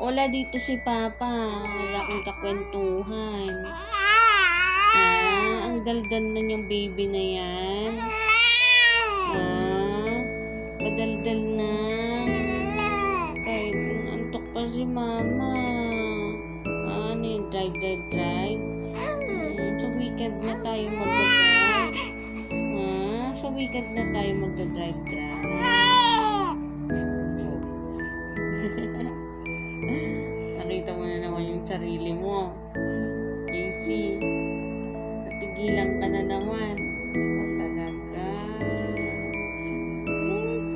wala dito si Papa. Wala akong kakwentuhan. Ah, ang daldal na yung baby na yan. Ah, madaldal na. Kahit antok pa si Mama. Ah, ano yun? Drive, drive, drive. Hmm, sa weekend na tayo magdadrive. Ah, sa weekend na tayo magdadrive, drive. Nakita mo na naman yung sarili mo. AC, natigilan ka na naman. Ikaw talaga. AC,